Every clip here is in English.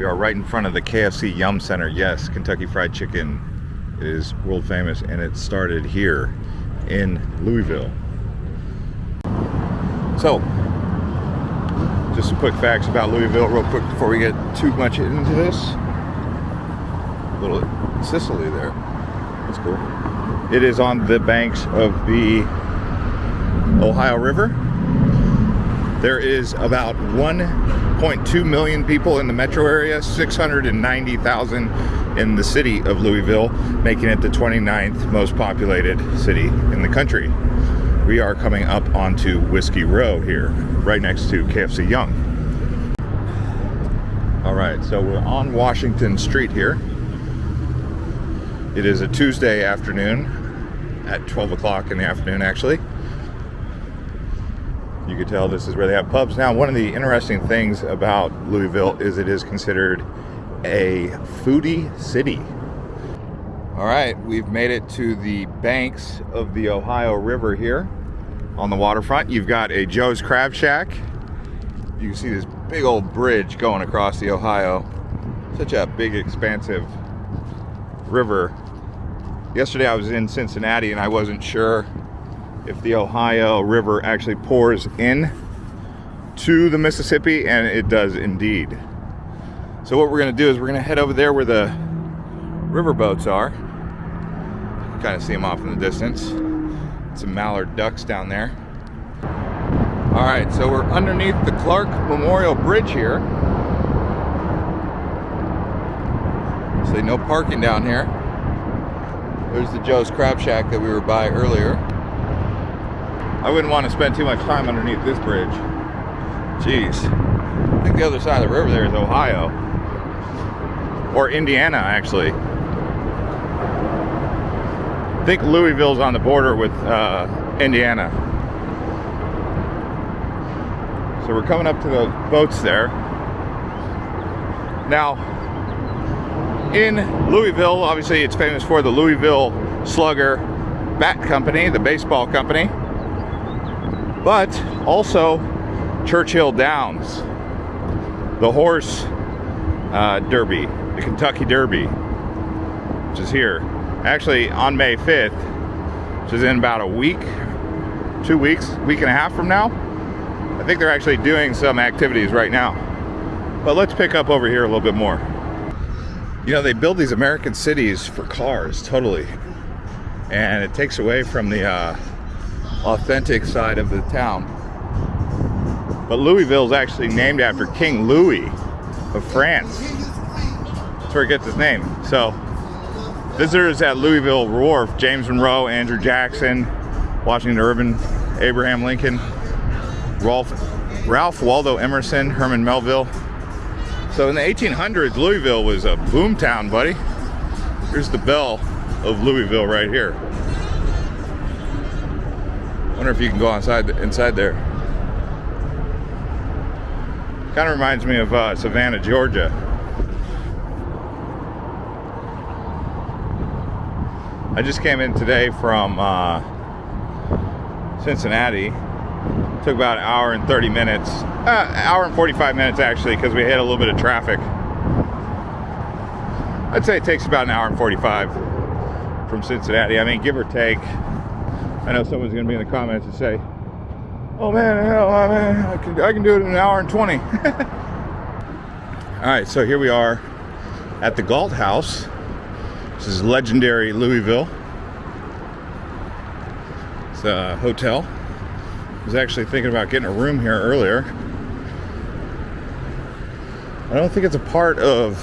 we are right in front of the KFC Yum Center. Yes, Kentucky Fried Chicken is world famous, and it started here in Louisville. So, just some quick facts about Louisville, real quick, before we get too much into this. A little Sicily there. That's cool. It is on the banks of the Ohio River. There is about 1.2 million people in the metro area, 690,000 in the city of Louisville, making it the 29th most populated city in the country. We are coming up onto Whiskey Row here, right next to KFC Yum. All right, so we're on Washington Street here. It is a Tuesday afternoon at 12 o'clock in the afternoon, actually. You can tell this is where they have pubs. Now, one of the interesting things about Louisville is it is considered a foodie city. All right, we've made it to the banks of the Ohio River here on the waterfront. You've got a Joe's Crab Shack. You can see this big old bridge going across the Ohio. Such a big, expansive river. Yesterday I was in Cincinnati and I wasn't sure if the Ohio River actually pours in to the Mississippi and it does indeed. So what we're gonna do is we're gonna head over there where the river boats are. Kind of see them off in the distance. Some mallard ducks down there. All right, so we're underneath the Clark Memorial Bridge here. So no parking down here. There's the Joe's Crab Shack that we were by earlier. I wouldn't want to spend too much time underneath this bridge. Jeez. I think the other side of the river there is Ohio. Or Indiana, actually. I think Louisville's on the border with uh, Indiana. So we're coming up to the boats there. Now, in Louisville. Obviously, it's famous for the Louisville Slugger Bat Company, the baseball company, but also Churchill Downs, the horse uh, derby, the Kentucky Derby, which is here. Actually, on May 5th, which is in about a week, two weeks, week and a half from now. I think they're actually doing some activities right now. But let's pick up over here a little bit more. You know, they build these American cities for cars, totally. And it takes away from the uh, authentic side of the town. But Louisville is actually named after King Louis of France. That's where it gets its name. So, visitors at Louisville Wharf, James Monroe, Andrew Jackson, Washington Irving, Abraham Lincoln, Ralph, Ralph Waldo Emerson, Herman Melville, so in the 1800s, Louisville was a boom town, buddy. Here's the Belle of Louisville right here. I wonder if you can go inside inside there. Kind of reminds me of uh, Savannah, Georgia. I just came in today from uh, Cincinnati Took about an hour and 30 minutes. Uh, hour and 45 minutes actually because we had a little bit of traffic. I'd say it takes about an hour and 45 from Cincinnati. I mean, give or take. I know someone's going to be in the comments and say, oh man, hell, I, I, can, I can do it in an hour and 20. All right, so here we are at the Galt House. This is legendary Louisville. It's a hotel I was actually thinking about getting a room here earlier. I don't think it's a part of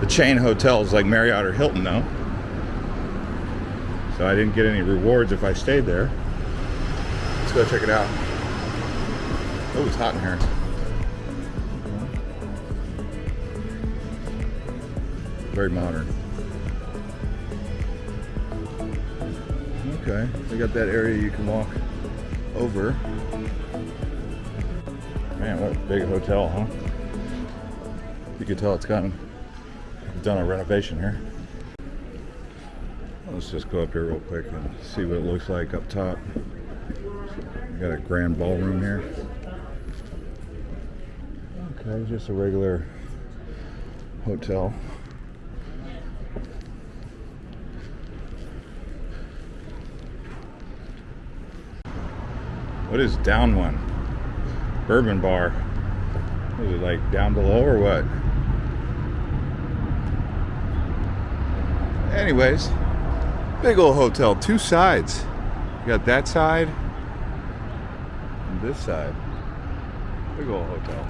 the chain hotels like Marriott or Hilton though. So I didn't get any rewards if I stayed there. Let's go check it out. Oh, it's hot in here. Very modern. Okay, they got that area you can walk over. Man, what a big hotel, huh? You can tell it's gotten done a renovation here. Let's just go up here real quick and see what it looks like up top. We got a grand ballroom here. Okay, just a regular hotel. What is down one? Bourbon bar. Is it like down below or what? Anyways, big old hotel, two sides. You got that side and this side. Big old hotel.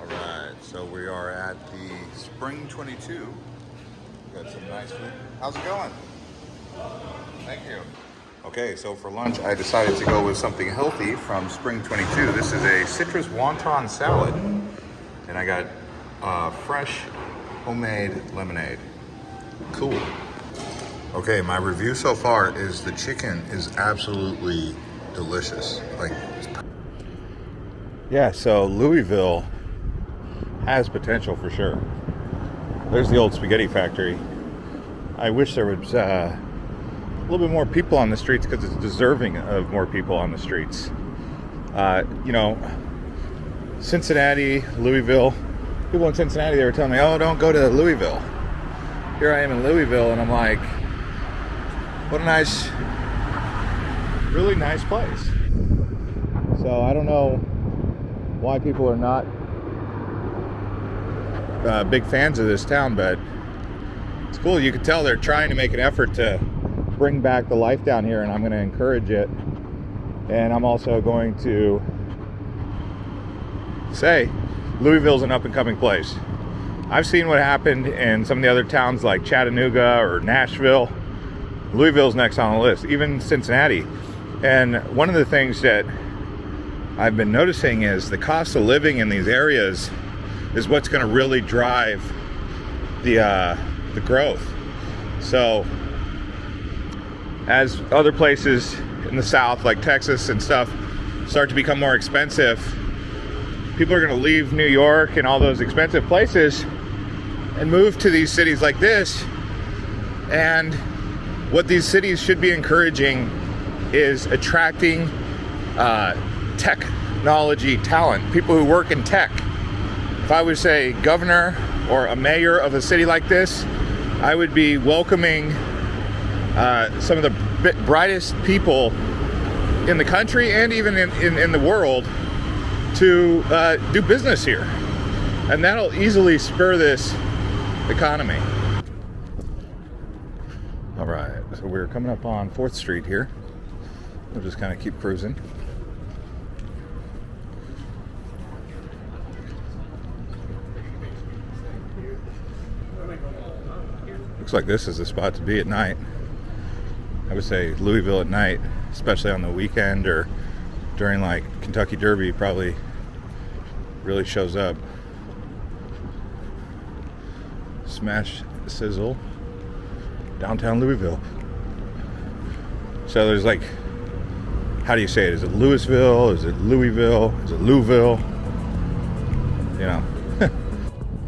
All right, so we are at the Spring 22. Got some nice food. How's it going? Thank you. Okay, so for lunch, I decided to go with something healthy from Spring 22. This is a citrus wonton salad, and I got uh, fresh homemade lemonade. Cool. Okay, my review so far is the chicken is absolutely delicious. Like, yeah, so Louisville has potential for sure. There's the old spaghetti factory. I wish there was uh, a little bit more people on the streets because it's deserving of more people on the streets. Uh, you know, Cincinnati, Louisville, people in Cincinnati, they were telling me, oh, don't go to Louisville. Here I am in Louisville, and I'm like, what a nice, really nice place. So I don't know why people are not uh, big fans of this town, but it's cool. You can tell they're trying to make an effort to bring back the life down here, and I'm going to encourage it. And I'm also going to say Louisville's an up and coming place. I've seen what happened in some of the other towns like Chattanooga or Nashville. Louisville's next on the list, even Cincinnati. And one of the things that I've been noticing is the cost of living in these areas is what's going to really drive the uh, the growth. So as other places in the South, like Texas and stuff, start to become more expensive, people are going to leave New York and all those expensive places and move to these cities like this. And what these cities should be encouraging is attracting uh, technology talent, people who work in tech. If I was a governor or a mayor of a city like this, I would be welcoming uh, some of the brightest people in the country and even in, in, in the world to uh, do business here. And that'll easily spur this economy. All right, so we're coming up on 4th Street here. We'll just kind of keep cruising. Looks like this is the spot to be at night. I would say Louisville at night, especially on the weekend or during like Kentucky Derby, probably really shows up. Smash Sizzle, downtown Louisville. So there's like, how do you say it? Is it Louisville? Is it Louisville? Is it Louisville? You know.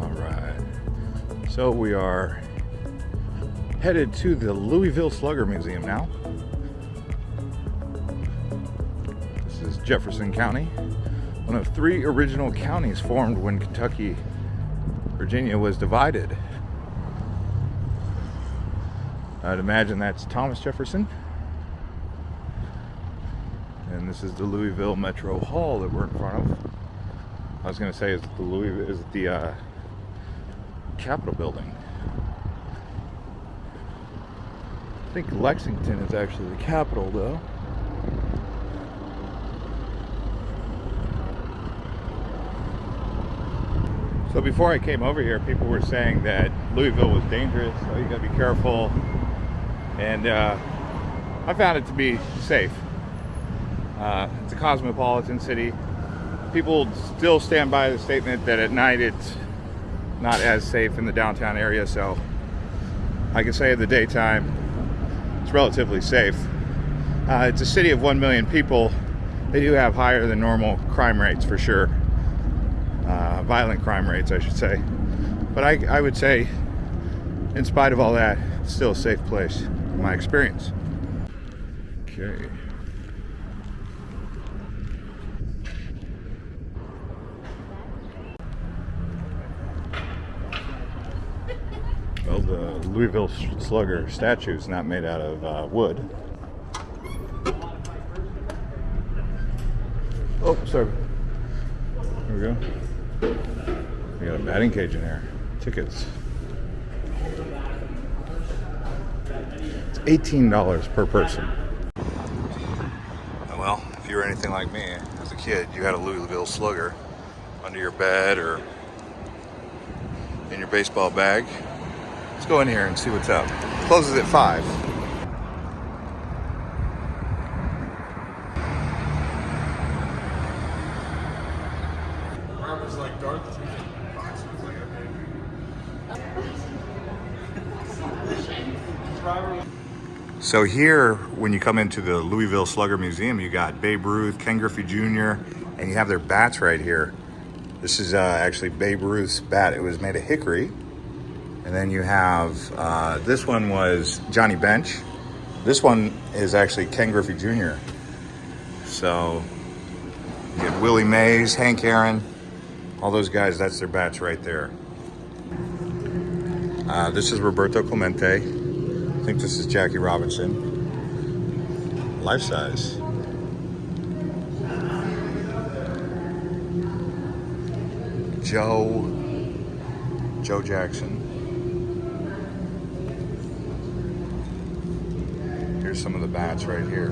All right. So we are headed to the Louisville Slugger Museum now. This is Jefferson County, one of three original counties formed when Kentucky, Virginia was divided. I'd imagine that's Thomas Jefferson. And this is the Louisville Metro Hall that we're in front of. I was going to say, is the Louisville, is the uh, Capitol building. I think Lexington is actually the capital, though. So before I came over here, people were saying that Louisville was dangerous, so you gotta be careful. And uh, I found it to be safe. Uh, it's a cosmopolitan city. People still stand by the statement that at night it's not as safe in the downtown area, so I can say in the daytime it's relatively safe. Uh, it's a city of 1 million people. They do have higher than normal crime rates for sure. Uh, violent crime rates, I should say. But I, I would say in spite of all that, it's still a safe place, my experience. Okay. Well, the Louisville Slugger statue is not made out of uh, wood. Oh, sorry. Here we go. We got a batting cage in here. Tickets. $18 per person. Oh, well, if you were anything like me as a kid, you had a Louisville Slugger under your bed or in your baseball bag. Let's go in here and see what's up. Closes at 5. So here, when you come into the Louisville Slugger Museum, you got Babe Ruth, Ken Griffey Jr., and you have their bats right here. This is uh, actually Babe Ruth's bat. It was made of hickory. And then you have, uh, this one was Johnny Bench. This one is actually Ken Griffey Jr. So you get Willie Mays, Hank Aaron, all those guys, that's their bats right there. Uh, this is Roberto Clemente. I think this is Jackie Robinson. Life size. Joe, Joe Jackson. Here's some of the bats right here.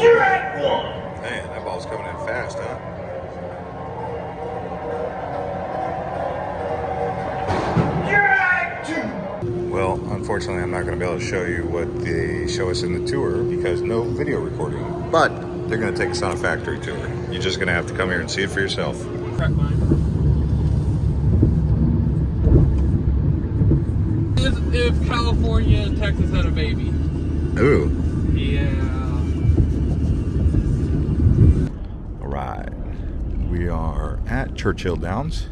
You're at one. Man, that ball's coming in fast, huh? Unfortunately, I'm not going to be able to show you what they show us in the tour because no video recording. But they're going to take us on a factory tour. You're just going to have to come here and see it for yourself. If, if California and Texas had a baby. Ooh. Yeah. All right. We are at Churchill Downs.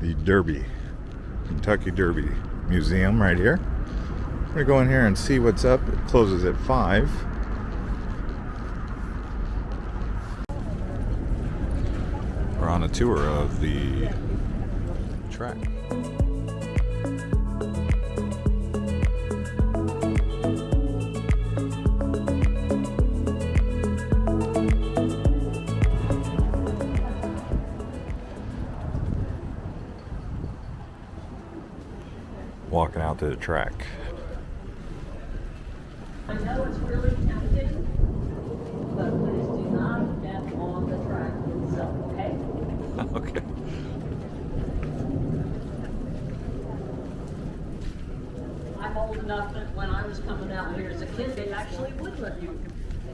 The Derby, Kentucky Derby Museum right here. We're gonna go in here and see what's up. It closes at five. We're on a tour of the track. Walking out to the track. I know it's really tempting, but please do not get on the track itself, okay? okay. I'm old enough that when I was coming out here as a kid, they actually would let you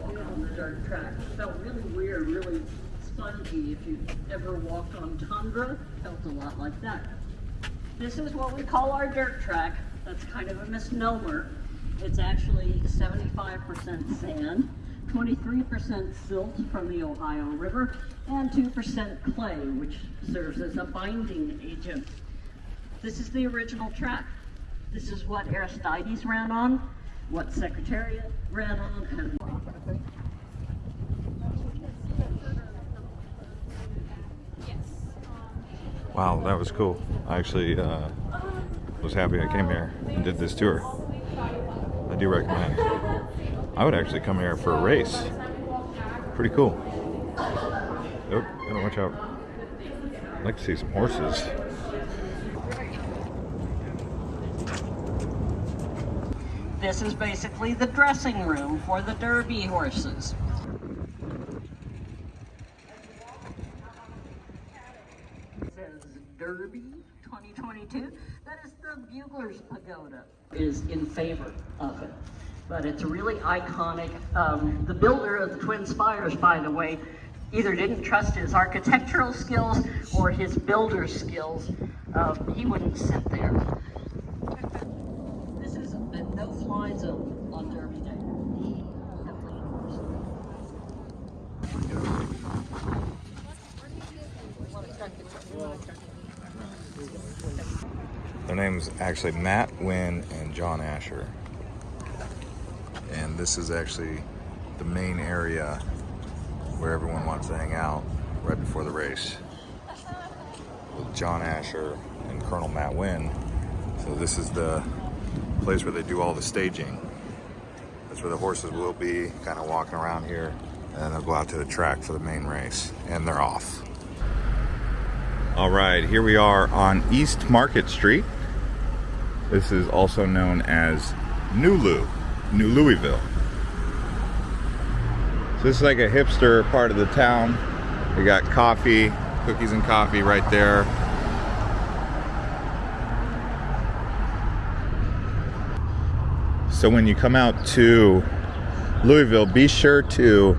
walk on the dirt track. It felt really weird, really spongy. If you ever walked on tundra, it felt a lot like that. This is what we call our dirt track. That's kind of a misnomer. It's actually 75% sand, 23% silt from the Ohio River, and 2% clay, which serves as a binding agent. This is the original track. This is what Aristides ran on, what Secretariat ran on, and Wow, that was cool. I actually uh, was happy I came here and did this tour. I do recommend. I would actually come here for a race. Pretty cool. Oh, gotta watch out. I'd like to see some horses. this is basically the dressing room for the Derby horses. It says Derby 2022. That is the Is in favor of it, but it's really iconic. Um, the builder of the Twin Spires, by the way, either didn't trust his architectural skills or his builder skills. Um, he wouldn't sit there. This is a no-fly zone on Derby Day. Actually Matt Winn and John Asher. And this is actually the main area where everyone wants to hang out right before the race with John Asher and Colonel Matt Winn. So this is the place where they do all the staging. That's where the horses will be, kind of walking around here. And then they'll go out to the track for the main race. And they're off. All right, here we are on East Market Street. This is also known as New Lou, New Louisville. So this is like a hipster part of the town. We got coffee, cookies and coffee right there. So when you come out to Louisville, be sure to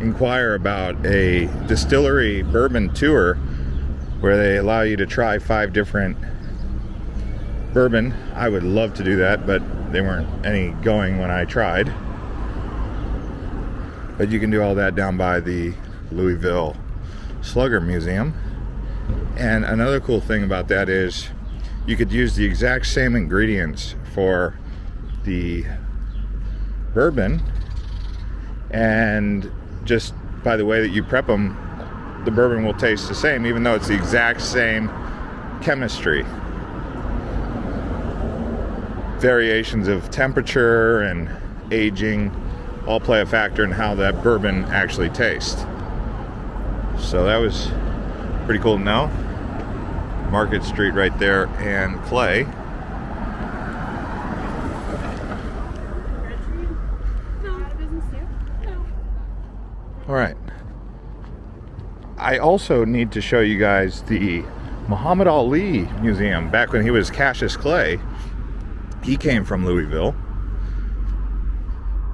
inquire about a distillery bourbon tour where they allow you to try five different bourbon. I would love to do that, but they weren't any going when I tried. But you can do all that down by the Louisville Slugger Museum. And another cool thing about that is you could use the exact same ingredients for the bourbon and just by the way that you prep them the bourbon will taste the same even though it's the exact same chemistry variations of temperature and aging all play a factor in how that bourbon actually tastes so that was pretty cool to know market street right there and clay All right. I also need to show you guys the Muhammad Ali Museum. Back when he was Cassius Clay, he came from Louisville.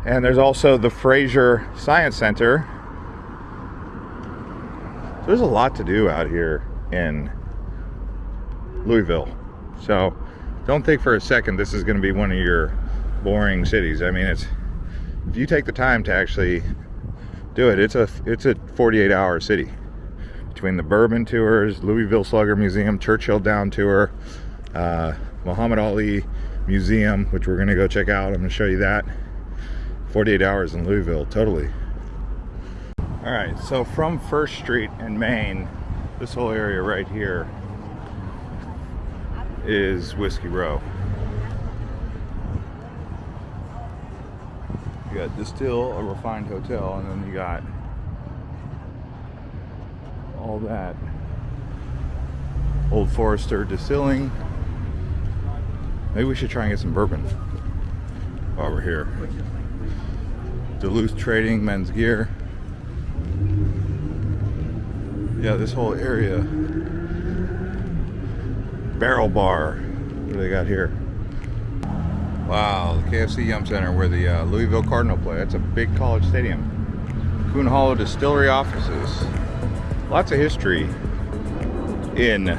And there's also the Frazier Science Center. So there's a lot to do out here in Louisville. So don't think for a second this is going to be one of your boring cities. I mean, it's if you take the time to actually do it. It's a it's a 48 hour city between the bourbon tours, Louisville Slugger Museum, Churchill Down tour, uh, Muhammad Ali Museum, which we're gonna go check out. I'm gonna show you that. 48 hours in Louisville, totally. All right, so from First Street in Main, this whole area right here is Whiskey Row. You got Distill, a refined hotel, and then you got all that. Old Forester distilling. Maybe we should try and get some bourbon while we're here. Duluth Trading, men's gear. Yeah, this whole area. Barrel Bar. What do they got here? Wow, the KFC Yum Center where the uh, Louisville Cardinal play. That's a big college stadium. Coon Hollow Distillery offices. Lots of history in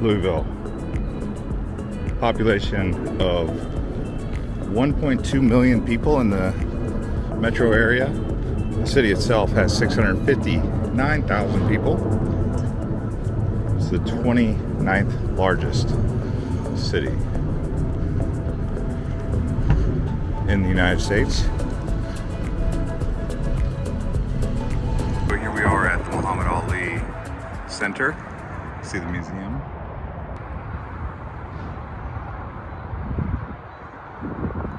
Louisville. Population of 1.2 million people in the metro area. The city itself has 659,000 people. It's the 29th largest city in the United States. So here we are at the Muhammad Ali Center. See the museum.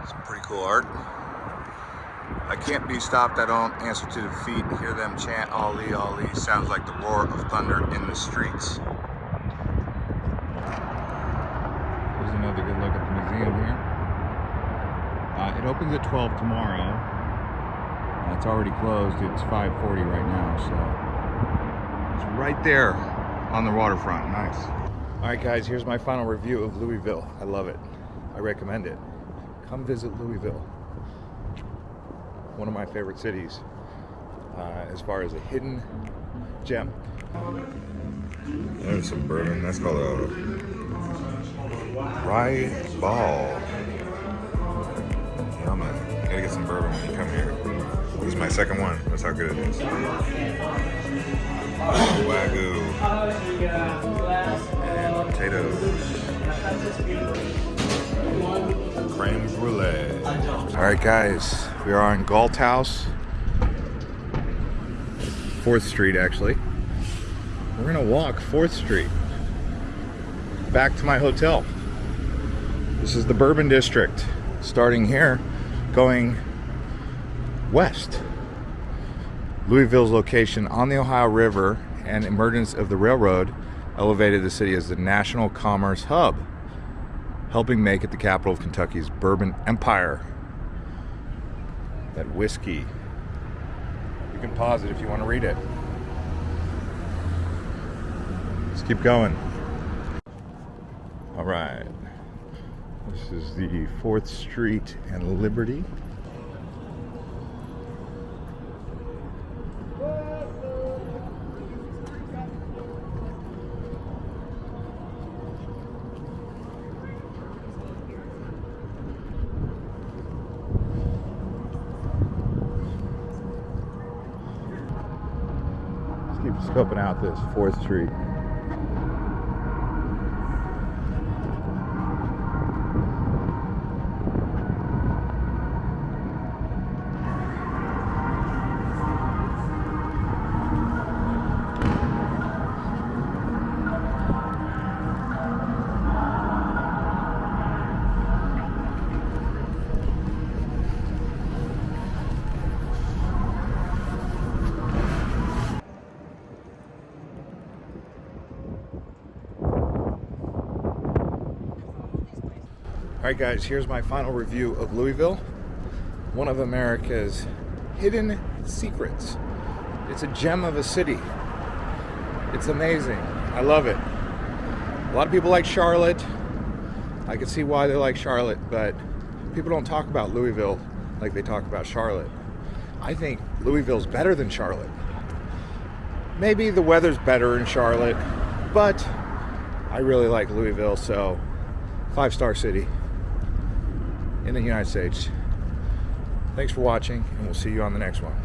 Some pretty cool art. I can't be stopped. I don't answer to defeat. Hear them chant Ali, Ali. Sounds like the roar of thunder in the streets. Here's another good look at the museum here. Uh, it opens at 12 tomorrow. Uh, it's already closed. It's 5.40 right now, so it's right there on the waterfront. Nice. All right, guys, here's my final review of Louisville. I love it. I recommend it. Come visit Louisville. One of my favorite cities uh, as far as a hidden gem. There's some bourbon. That's called a rye ball. Yeah, man. Gotta get some bourbon when you come here. This is my second one. That's how good it is. Wagyu. And potatoes. Creme brulee. All right, guys, we are on Galt House, 4th Street, actually. We're gonna walk 4th Street back to my hotel. This is the Bourbon District, starting here, going west. Louisville's location on the Ohio River and emergence of the railroad elevated the city as the national commerce hub, helping make it the capital of Kentucky's bourbon empire. That whiskey. You can pause it if you want to read it. Let's keep going. All right. This is the 4th Street and Liberty. Scoping out this 4th Street. All right, guys, here's my final review of Louisville, one of America's hidden secrets. It's a gem of a city. It's amazing. I love it. A lot of people like Charlotte. I can see why they like Charlotte, but people don't talk about Louisville like they talk about Charlotte. I think Louisville's better than Charlotte. Maybe the weather's better in Charlotte, but I really like Louisville, so five star city in the United States. Thanks for watching, and we'll see you on the next one.